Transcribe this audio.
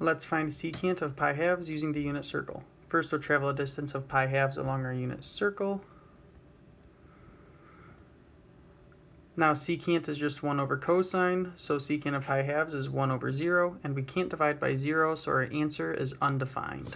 Let's find secant of pi halves using the unit circle. First we'll travel a distance of pi halves along our unit circle. Now secant is just 1 over cosine, so secant of pi halves is 1 over 0, and we can't divide by 0, so our answer is undefined.